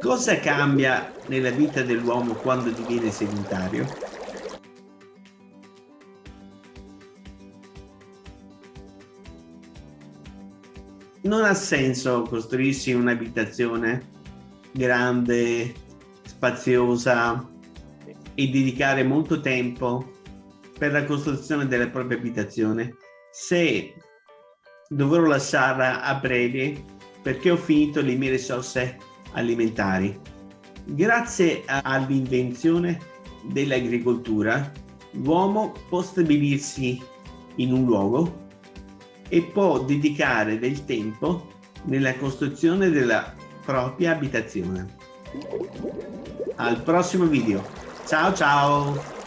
Cosa cambia nella vita dell'uomo quando diviene sedentario? Non ha senso costruirsi un'abitazione grande, spaziosa e dedicare molto tempo per la costruzione della propria abitazione se dovrò lasciarla a breve perché ho finito le mie risorse alimentari. Grazie all'invenzione dell'agricoltura, l'uomo può stabilirsi in un luogo e può dedicare del tempo nella costruzione della propria abitazione. Al prossimo video. Ciao ciao!